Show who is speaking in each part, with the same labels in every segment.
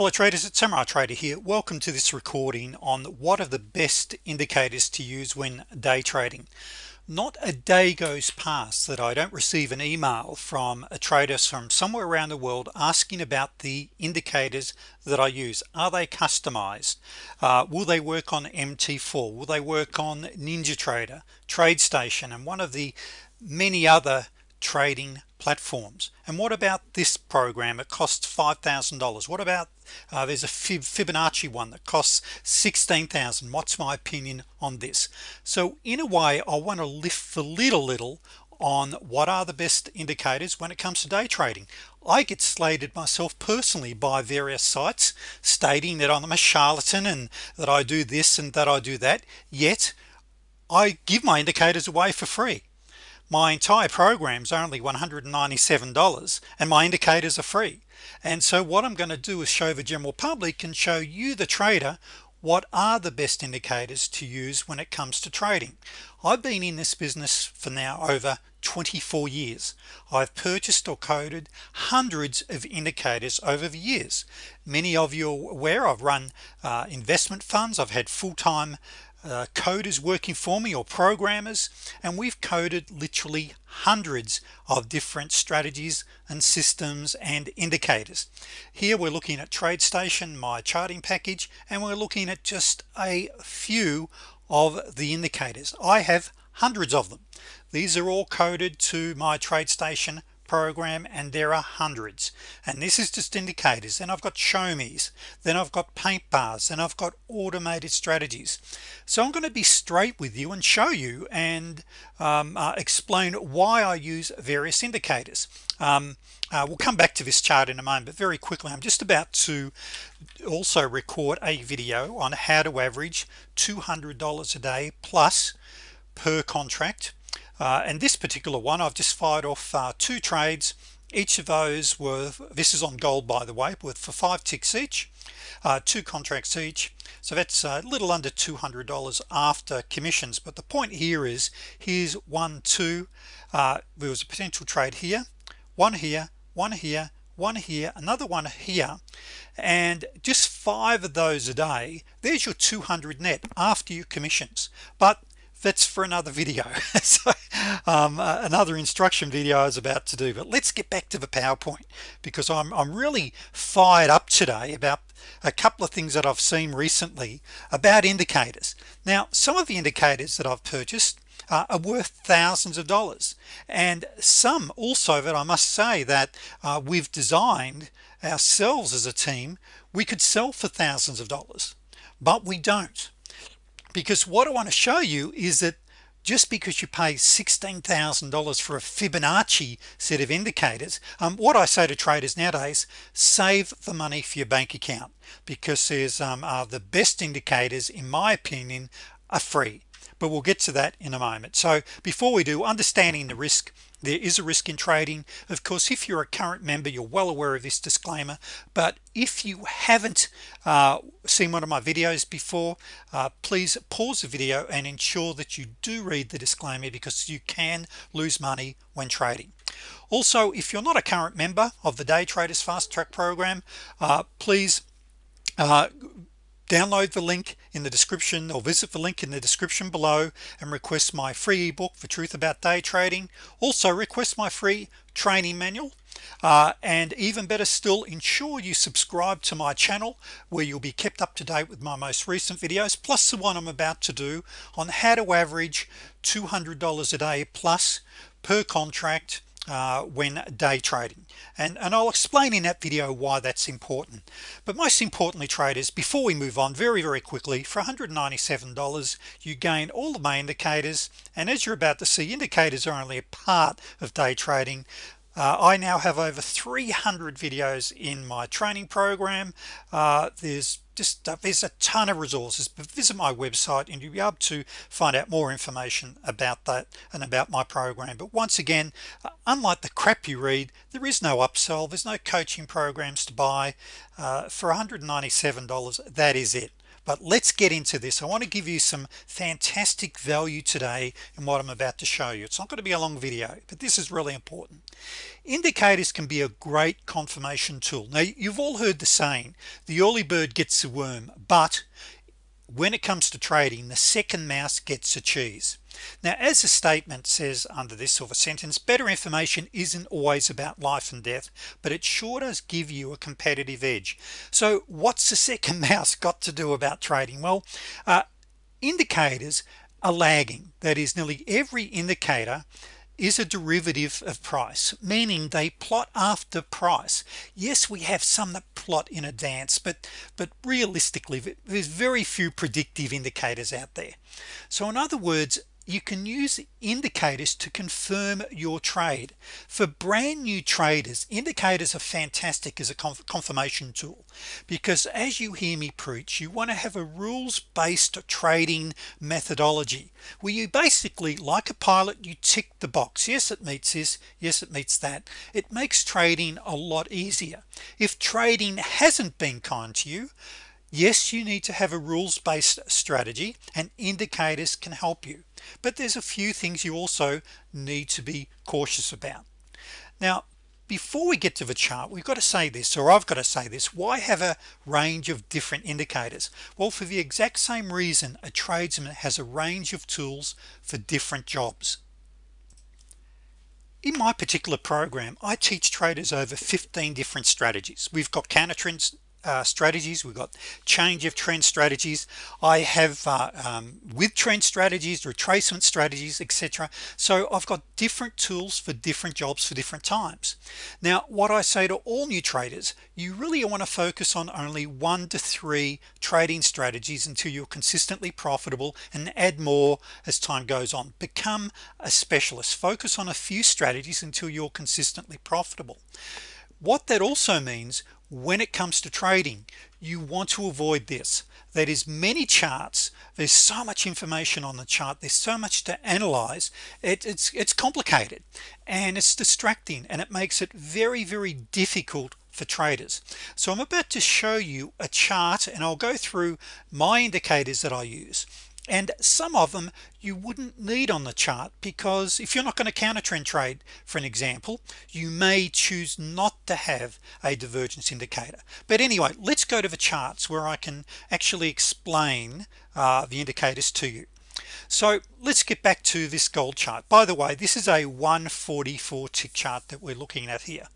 Speaker 1: hello traders it's Samurai Trader here. Welcome to this recording on what are the best indicators to use when day trading. Not a day goes past that I don't receive an email from a trader from somewhere around the world asking about the indicators that I use. Are they customized? Uh, will they work on MT4 will they work on Ninja NinjaTrader TradeStation and one of the many other trading platforms. And what about this program? It costs $5,000 what about uh, there's a Fibonacci one that costs 16,000 what's my opinion on this? So in a way I want to lift a little on what are the best indicators when it comes to day trading. I get slated myself personally by various sites stating that I'm a charlatan and that I do this and that I do that yet I give my indicators away for free my entire programs are only $197 and my indicators are free. And so what I'm going to do is show the general public and show you the trader what are the best indicators to use when it comes to trading. I've been in this business for now over 24 years. I've purchased or coded hundreds of indicators over the years. Many of you are aware I've run uh, investment funds. I've had full-time uh, coders working for me or programmers and we've coded literally hundreds of different strategies and systems and indicators. Here we're looking at TradeStation my charting package and we're looking at just a few of the indicators. I have hundreds of them. These are all coded to my TradeStation program and there are hundreds. And this is just indicators. And I've got show me's then I've got paint bars. And I've got automated strategies. So I'm going to be straight with you and show you and um, uh, explain why I use various indicators. Um, uh, we'll come back to this chart in a moment but very quickly I'm just about to also record a video on how to average $200 a day plus per contract and this particular one I've just fired off uh, two trades. Each of those were this is on gold by the way with for five ticks each uh, two contracts each. So that's a little under $200 after commissions. But the point here is here's one two uh, there was a potential trade here one here one here one here another one here. And just five of those a day there's your 200 net after your commissions. But that's for another video. So um, uh, another instruction video I was about to do but let's get back to the PowerPoint because I'm, I'm really fired up today about a couple of things that I've seen recently about indicators. Now some of the indicators that I've purchased uh, are worth thousands of dollars and some also that I must say that uh, we've designed ourselves as a team we could sell for thousands of dollars but we don't because what I want to show you is that just because you pay $16,000 for a Fibonacci set of indicators um, what I say to traders nowadays save the money for your bank account. Because there's um, uh, the best indicators in my opinion are free. But we'll get to that in a moment. So before we do understanding the risk there is a risk in trading. Of course if you're a current member you're well aware of this disclaimer but if you haven't uh, seen one of my videos before uh, please pause the video and ensure that you do read the disclaimer because you can lose money when trading. Also if you're not a current member of the day traders fast track program uh, please uh, download the link in the description or visit the link in the description below and request my free ebook for truth about day trading. Also request my free training manual. Uh, and even better still ensure you subscribe to my channel where you'll be kept up to date with my most recent videos plus the one I'm about to do on how to average $200 a day plus per contract uh, when day trading. And and I'll explain in that video why that's important. But most importantly traders before we move on very very quickly for $197 you gain all the main indicators. And as you're about to see indicators are only a part of day trading. Uh, I now have over 300 videos in my training program. Uh, there's just there's a ton of resources but visit my website and you'll be able to find out more information about that and about my program. But once again uh, unlike the crap you read there is no upsell there's no coaching programs to buy. Uh, for $197 that is it but let's get into this. I want to give you some fantastic value today in what I'm about to show you. It's not going to be a long video but this is really important. Indicators can be a great confirmation tool. Now you've all heard the saying the early bird gets the worm but when it comes to trading the second mouse gets a cheese now as the statement says under this sort of sentence better information isn't always about life and death but it sure does give you a competitive edge. So what's the second mouse got to do about trading? Well uh, indicators are lagging. That is nearly every indicator is a derivative of price meaning they plot after price. Yes we have some that plot in advance but but realistically there's very few predictive indicators out there. So in other words you can use indicators to confirm your trade. For brand new traders indicators are fantastic as a confirmation tool because as you hear me preach you want to have a rules-based trading methodology where you basically like a pilot you tick the box. Yes it meets this yes it meets that. It makes trading a lot easier. If trading hasn't been kind to you yes you need to have a rules-based strategy and indicators can help you but there's a few things you also need to be cautious about. Now before we get to the chart we've got to say this or I've got to say this. Why have a range of different indicators? Well for the exact same reason a tradesman has a range of tools for different jobs. In my particular program I teach traders over 15 different strategies. We've got counter trends uh, strategies. We've got change of trend strategies. I have uh, um, with trend strategies retracement strategies etc so I've got different tools for different jobs for different times. Now what I say to all new traders you really want to focus on only one to three trading strategies until you're consistently profitable and add more as time goes on. Become a specialist. Focus on a few strategies until you're consistently profitable. What that also means when it comes to trading you want to avoid this. That is many charts. There's so much information on the chart. There's so much to analyze. It, it's it's complicated and it's distracting and it makes it very very difficult for traders. So I'm about to show you a chart and I'll go through my indicators that I use and some of them you wouldn't need on the chart because if you're not going to counter trend trade for an example you may choose not to have a divergence indicator. But anyway let's go to the charts where I can actually explain uh, the indicators to you so let's get back to this gold chart. By the way this is a 144 tick chart that we're looking at here.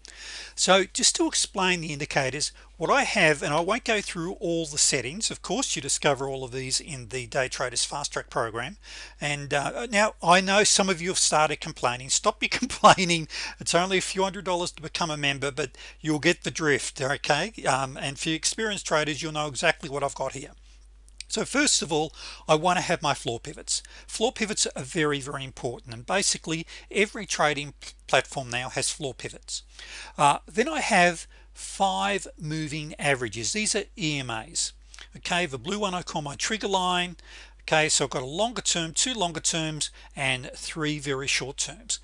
Speaker 1: So just to explain the indicators what I have and I won't go through all the settings of course you discover all of these in the day traders fast track program. And uh, now I know some of you have started complaining. Stop your complaining. It's only a few hundred dollars to become a member but you'll get the drift okay? Um, and for experienced traders you'll know exactly what I've got here so first of all I want to have my floor pivots. Floor pivots are very very important and basically every trading platform now has floor pivots. Uh, then I have five moving averages. These are EMAs okay the blue one I call my trigger line. Okay so I've got a longer term two longer terms and three very short terms.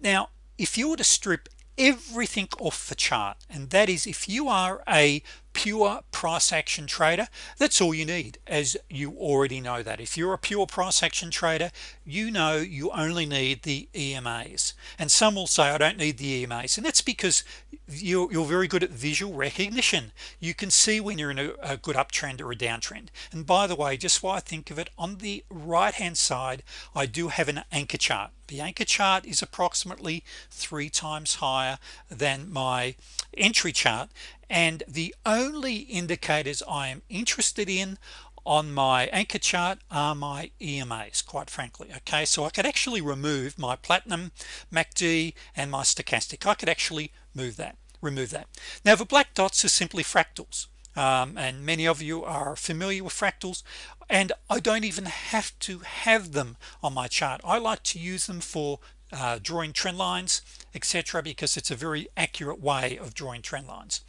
Speaker 1: Now if you were to strip everything off the chart and that is if you are a pure price action trader that's all you need as you already know that. If you're a pure price action trader you know you only need the EMAs and some will say I don't need the EMAs and that's because you're, you're very good at visual recognition. You can see when you're in a, a good uptrend or a downtrend. And by the way just why I think of it on the right hand side I do have an anchor chart. The anchor chart is approximately three times higher than my entry chart and the only indicators I am interested in on my anchor chart are my EMAs quite frankly okay? So I could actually remove my platinum MACD and my stochastic. I could actually move that remove that. Now the black dots are simply fractals um, and many of you are familiar with fractals and I don't even have to have them on my chart. I like to use them for uh, drawing trend lines etc because it's a very accurate way of drawing trend lines.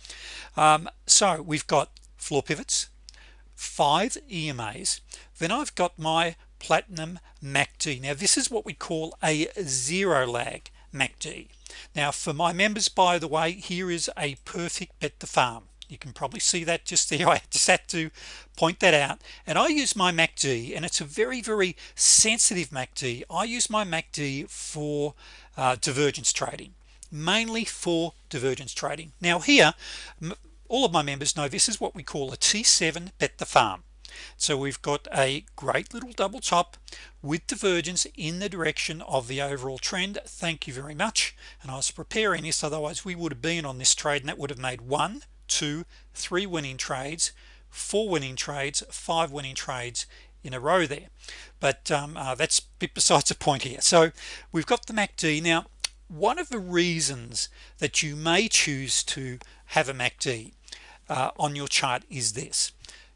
Speaker 1: Um, so we've got floor pivots five EMAs then I've got my platinum MACD now this is what we call a zero lag MACD now for my members by the way here is a perfect bet the farm you can probably see that just there. I just had to point that out. And I use my MACD and it's a very very sensitive MACD I use my MACD for uh, divergence trading mainly for divergence trading. Now here all of my members know this is what we call a t7 bet the farm. So we've got a great little double top with divergence in the direction of the overall trend. Thank you very much. And I was preparing this otherwise we would have been on this trade and that would have made one two three winning trades four winning trades five winning trades in a row there. But um, uh, that's bit besides the point here. So we've got the MACD now one of the reasons that you may choose to have a MACD uh, on your chart is this.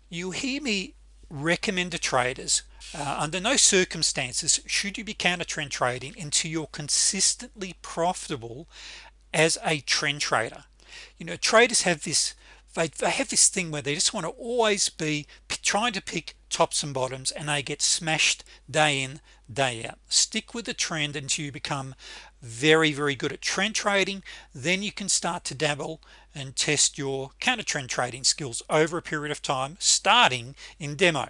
Speaker 1: You hear me recommend to traders uh, under no circumstances should you be counter trend trading until you're consistently profitable as a trend trader you know traders have this they, they have this thing where they just want to always be trying to pick tops and bottoms and they get smashed day in day out. Stick with the trend until you become very very good at trend trading. Then you can start to dabble and test your counter trend trading skills over a period of time starting in demo.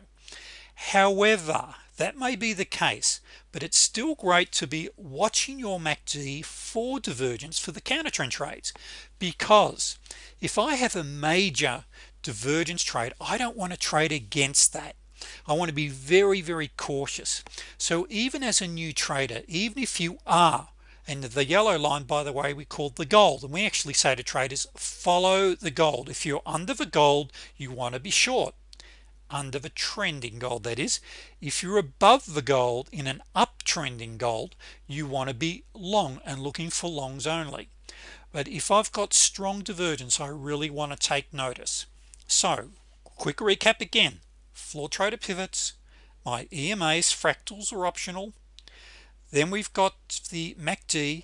Speaker 1: However that may be the case but it's still great to be watching your MACD for divergence for the counter trend trades. Because if I have a major divergence trade I don't want to trade against that. I want to be very very cautious. So even as a new trader even if you are and the yellow line by the way we call the gold and we actually say to traders follow the gold. If you're under the gold you want to be short under the trending gold. That is if you're above the gold in an uptrending gold you want to be long and looking for longs only. But if I've got strong divergence I really want to take notice. So quick recap again. Floor trader pivots. My EMAs fractals are optional. Then we've got the MACD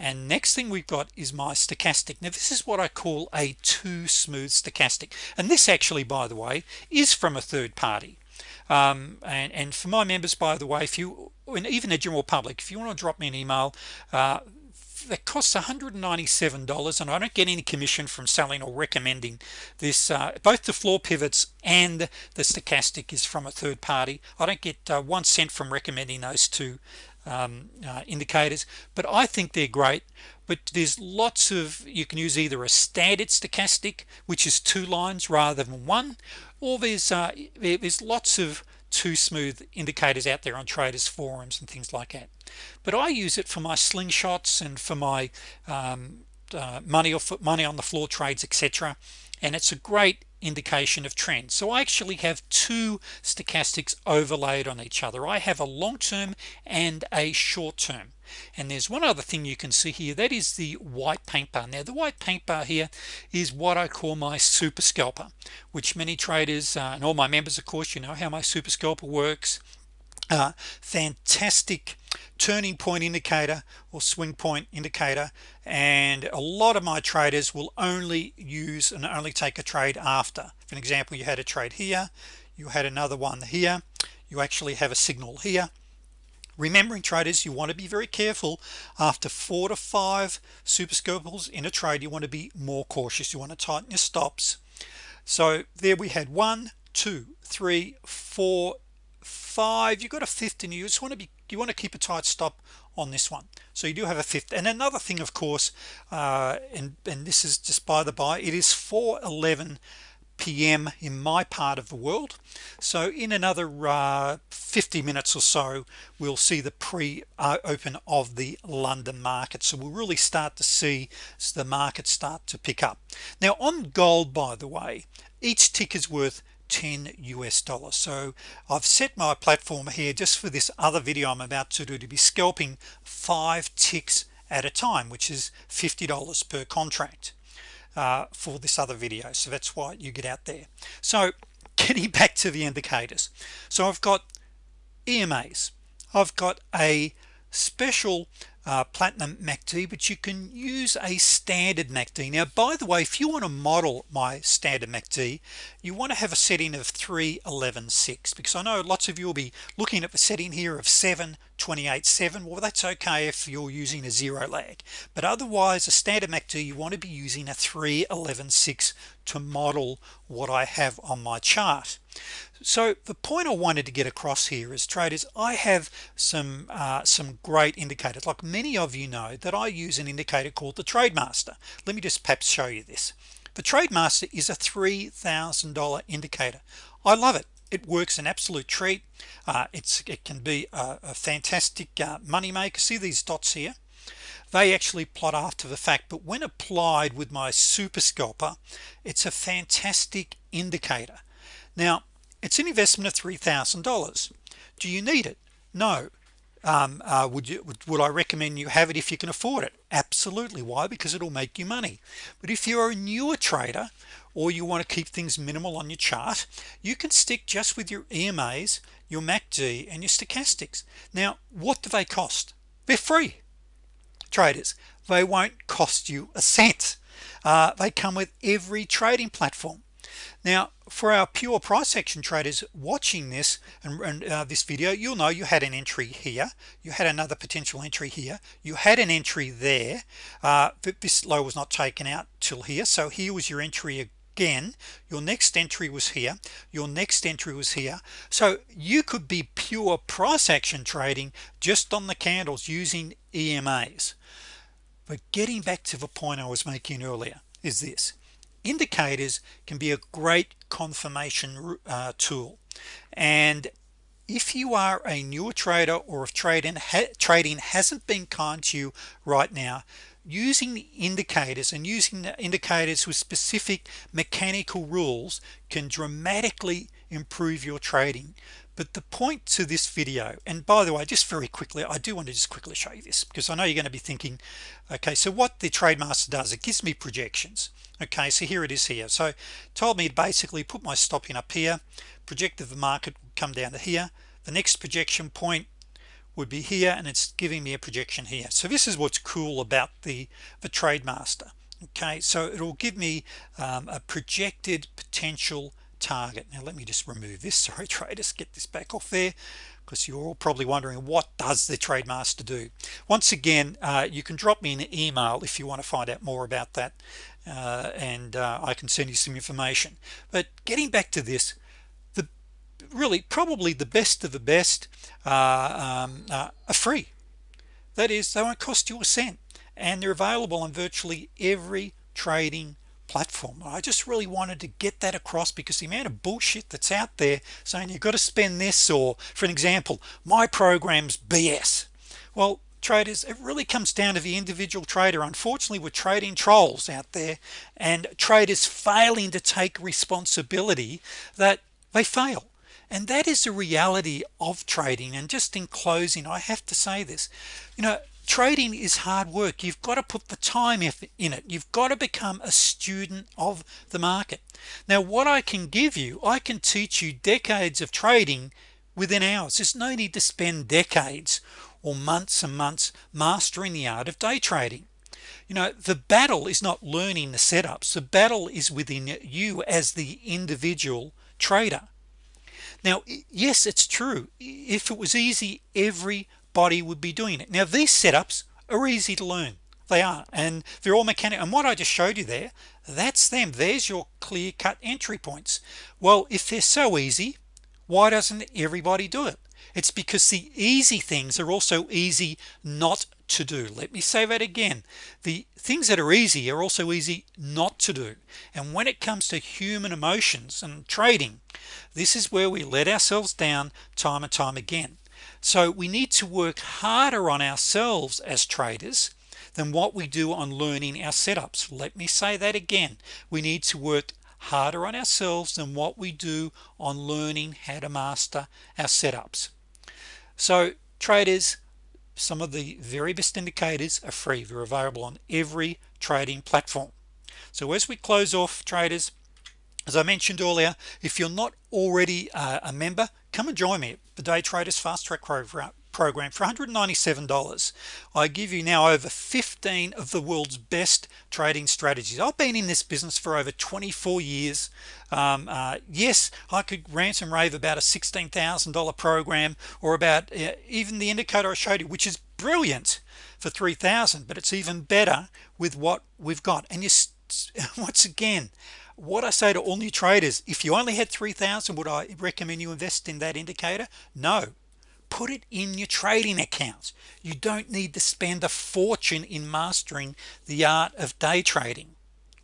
Speaker 1: and next thing we've got is my stochastic. Now this is what I call a too smooth stochastic. And this actually by the way is from a third party. Um, and, and for my members by the way if you and even the general public if you want to drop me an email uh, that costs $197 and I don't get any commission from selling or recommending this uh, both the floor pivots and the stochastic is from a third party. I don't get uh, one cent from recommending those two um, uh, indicators but I think they're great. But there's lots of you can use either a standard stochastic which is two lines rather than one or there's uh, there's lots of two smooth indicators out there on traders forums and things like that. But I use it for my slingshots and for my um, uh, money or money on the floor trades etc and it's a great indication of trend. So I actually have two stochastics overlaid on each other. I have a long-term and a short-term and there's one other thing you can see here that is the white paint bar. Now the white paint bar here is what I call my super scalper which many traders uh, and all my members of course you know how my super scalper works fantastic turning point indicator or swing point indicator and a lot of my traders will only use and only take a trade after. For an example you had a trade here you had another one here you actually have a signal here. Remembering traders you want to be very careful. After four to five super scalpers in a trade you want to be more cautious. You want to tighten your stops. So there we had one two three four five you've got a fifth and you just want to be you want to keep a tight stop on this one. So you do have a fifth. And another thing of course uh, and and this is just by the by it is 411 p.m. in my part of the world. So in another uh, 50 minutes or so we'll see the pre-open uh, of the London market. So we'll really start to see the market start to pick up. Now on gold by the way each tick is worth 10 US dollars. So I've set my platform here just for this other video I'm about to do to be scalping five ticks at a time which is $50 per contract uh, for this other video. So that's why you get out there. So getting back to the indicators. So I've got EMAs I've got a special uh, platinum MACD but you can use a standard MACD now by the way if you want to model my standard MACD you want to have a setting of 3116 because I know lots of you will be looking at the setting here of 7 28.7 well that's okay if you're using a zero lag. But otherwise a standard MACD you want to be using a 311.6 to model what I have on my chart. So the point I wanted to get across here is traders I have some uh, some great indicators. Like many of you know that I use an indicator called the TradeMaster let me just perhaps show you this. The TradeMaster is a $3,000 indicator. I love it it works an absolute treat. Uh, it's it can be a, a fantastic uh, money maker see these dots here? They actually plot after the fact but when applied with my super scalper it's a fantastic indicator. Now it's an investment of $3,000 do you need it? No. Um, uh, would you would, would I recommend you have it if you can afford it? Absolutely. Why? Because it'll make you money. But if you're a newer trader or you want to keep things minimal on your chart you can stick just with your EMAs your MACD and your stochastics. Now what do they cost? They're free traders. They won't cost you a cent. Uh, they come with every trading platform. Now for our pure price action traders watching this and, and uh, this video you'll know you had an entry here you had another potential entry here you had an entry there. Uh, this low was not taken out till here so here was your entry again your next entry was here your next entry was here. So you could be pure price action trading just on the candles using EMAs but getting back to the point I was making earlier is this. Indicators can be a great confirmation uh, tool. And if you are a newer trader or if trading ha trading hasn't been kind to you right now using indicators and using the indicators with specific mechanical rules can dramatically improve your trading. But the point to this video and by the way just very quickly I do want to just quickly show you this because I know you're going to be thinking okay so what the TradeMaster does it gives me projections. Okay so here it is here. So told me basically put my stop in up here projected the market come down to here. The next projection point would be here and it's giving me a projection here. So this is what's cool about the the TradeMaster okay? So it'll give me um, a projected potential target. Now let me just remove this. Sorry traders get this back off there because you're all probably wondering what does the TradeMaster do? Once again uh, you can drop me an email if you want to find out more about that uh, and uh, I can send you some information. But getting back to this really probably the best of the best uh, um, uh, are free. That is they won't cost you a cent and they're available on virtually every trading platform. I just really wanted to get that across because the amount of bullshit that's out there saying you've got to spend this or for an example my programs BS well traders it really comes down to the individual trader. Unfortunately we're trading trolls out there and traders failing to take responsibility that they fail and that is the reality of trading. And just in closing I have to say this. You know trading is hard work. You've got to put the time in it. You've got to become a student of the market. Now what I can give you I can teach you decades of trading within hours. There's no need to spend decades or months and months mastering the art of day trading. You know the battle is not learning the setups. The battle is within you as the individual trader now yes it's true. If it was easy everybody would be doing it. Now these setups are easy to learn. They are and they're all mechanical and what I just showed you there that's them. There's your clear-cut entry points. Well if they're so easy why doesn't everybody do it? It's because the easy things are also easy not to do. Let me say that again. The things that are easy are also easy not to do. And when it comes to human emotions and trading this is where we let ourselves down time and time again. So we need to work harder on ourselves as traders than what we do on learning our setups. Let me say that again. We need to work harder on ourselves than what we do on learning how to master our setups. So traders some of the very best indicators are free. They're available on every trading platform. So as we close off traders as I mentioned earlier if you're not already uh, a member come and join me the day traders fast track program program for $197 I give you now over 15 of the world's best trading strategies. I've been in this business for over 24 years. Um, uh, yes I could rant and rave about a $16,000 program or about uh, even the indicator I showed you which is brilliant for 3,000 but it's even better with what we've got. And you once again what I say to all new traders if you only had 3,000 would I recommend you invest in that indicator? No put it in your trading accounts. You don't need to spend a fortune in mastering the art of day trading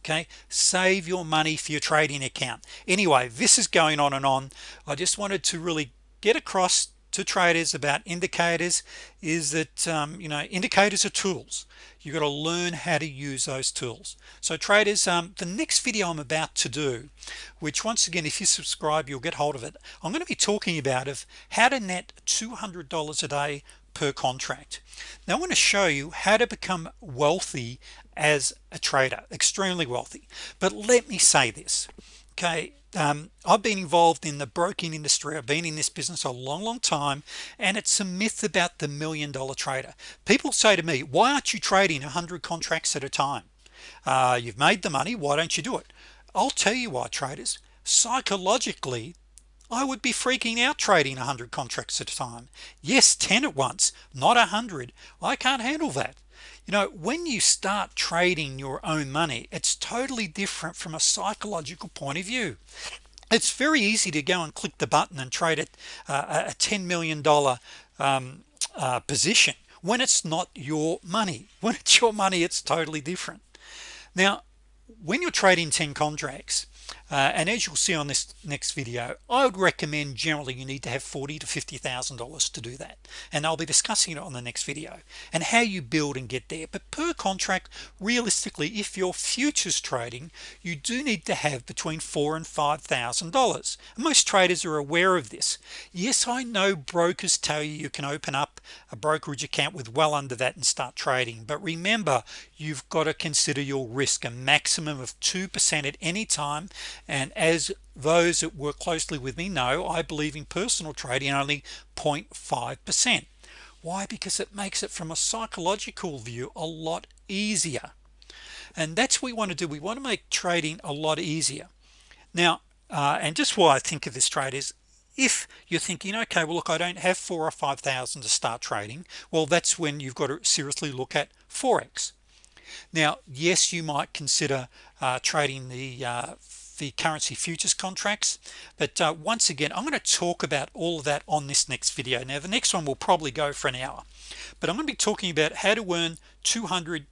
Speaker 1: okay? Save your money for your trading account. Anyway this is going on and on. I just wanted to really get across to traders about indicators is that um, you know indicators are tools. You got to learn how to use those tools. So traders um, the next video I'm about to do which once again if you subscribe you'll get hold of it I'm going to be talking about of how to net $200 a day per contract. Now I want to show you how to become wealthy as a trader extremely wealthy. But let me say this okay um, I've been involved in the broking industry. I've been in this business a long long time and it's a myth about the million dollar trader. People say to me why aren't you trading 100 contracts at a time? Uh, you've made the money. Why don't you do it? I'll tell you why traders. Psychologically I would be freaking out trading 100 contracts at a time. Yes 10 at once not a hundred. I can't handle that you know when you start trading your own money it's totally different from a psychological point of view. It's very easy to go and click the button and trade it uh, a 10 million dollar um, uh, position when it's not your money. When it's your money it's totally different. Now when you're trading 10 contracts uh, and as you'll see on this next video I would recommend generally you need to have forty to fifty thousand dollars to do that. And I'll be discussing it on the next video and how you build and get there. But per contract realistically if you're futures trading you do need to have between four and five thousand dollars. Most traders are aware of this. Yes I know brokers tell you you can open up a brokerage account with well under that and start trading. But remember you've got to consider your risk a maximum of 2% at any time. And as those that work closely with me know I believe in personal trading only 0.5 percent. Why? Because it makes it from a psychological view a lot easier. And that's what we want to do. We want to make trading a lot easier. Now uh, and just why I think of this trade is if you're thinking okay well look I don't have four or five thousand to start trading well that's when you've got to seriously look at Forex now yes you might consider uh, trading the uh, the currency futures contracts but uh, once again I'm going to talk about all of that on this next video. Now the next one will probably go for an hour but I'm going to be talking about how to earn 200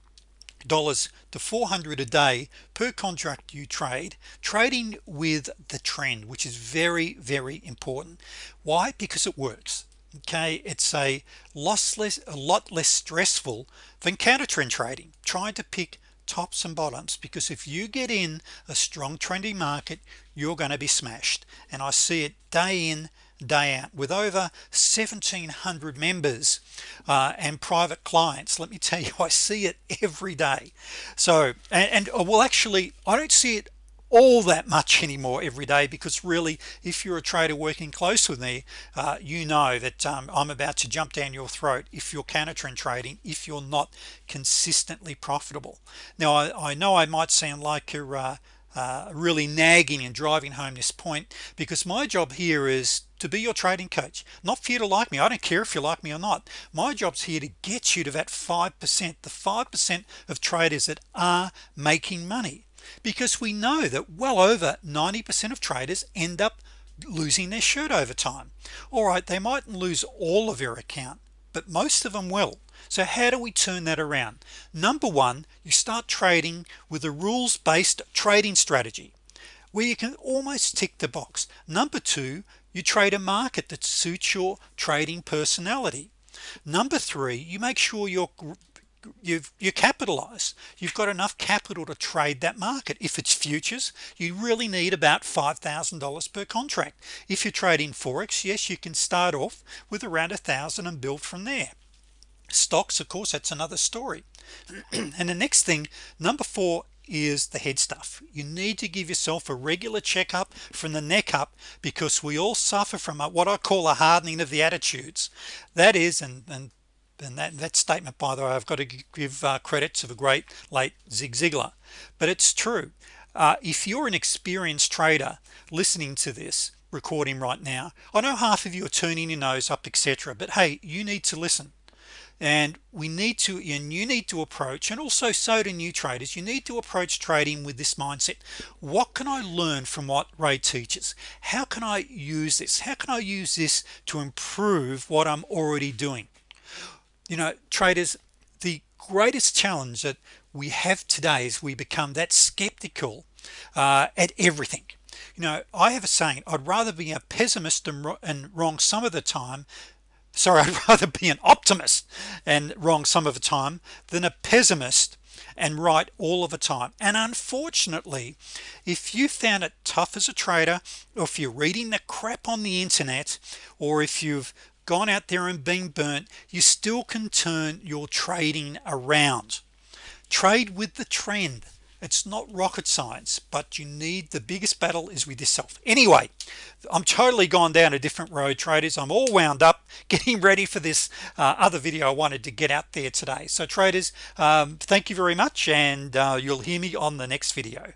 Speaker 1: dollars to 400 a day per contract you trade trading with the trend which is very very important. Why? Because it works okay it's a lossless a lot less stressful than counter trend trading. Trying to pick tops and bottoms because if you get in a strong trendy market you're going to be smashed. And I see it day in day out. With over 1700 members uh, and private clients let me tell you I see it every day. So and, and uh, well actually I don't see it all that much anymore every day because really if you're a trader working close with me uh, you know that um, I'm about to jump down your throat if you're counter trend trading if you're not consistently profitable. Now I, I know I might sound like you're uh, uh, really nagging and driving home this point because my job here is to be your trading coach not for you to like me. I don't care if you like me or not. My job's here to get you to that 5% the 5% of traders that are making money because we know that well over 90% of traders end up losing their shirt over time. All right they mightn't lose all of their account but most of them will. So how do we turn that around? Number one you start trading with a rules-based trading strategy where you can almost tick the box. Number two you trade a market that suits your trading personality. Number three you make sure you're you've you capitalize. You've got enough capital to trade that market. If it's futures you really need about $5,000 per contract. If you're trading Forex yes you can start off with around a thousand and build from there. Stocks of course that's another story. And the next thing number four is the head stuff. You need to give yourself a regular checkup from the neck up because we all suffer from a, what I call a hardening of the attitudes. That is and, and and that, that statement by the way I've got to give uh, credit to the great late Zig Ziglar. But it's true. Uh, if you're an experienced trader listening to this recording right now I know half of you are turning your nose up etc but hey you need to listen. And we need to and you need to approach and also so do new traders you need to approach trading with this mindset. What can I learn from what Ray teaches? How can I use this? How can I use this to improve what I'm already doing you know traders the greatest challenge that we have today is we become that skeptical uh, at everything. You know I have a saying I'd rather be a pessimist and, and wrong some of the time sorry I'd rather be an optimist and wrong some of the time than a pessimist and right all of the time. And unfortunately if you found it tough as a trader or if you're reading the crap on the internet or if you've gone out there and been burnt you still can turn your trading around. Trade with the trend. It's not rocket science but you need the biggest battle is with yourself. Anyway I'm totally gone down a different road traders. I'm all wound up getting ready for this uh, other video I wanted to get out there today. So traders um, thank you very much and uh, you'll hear me on the next video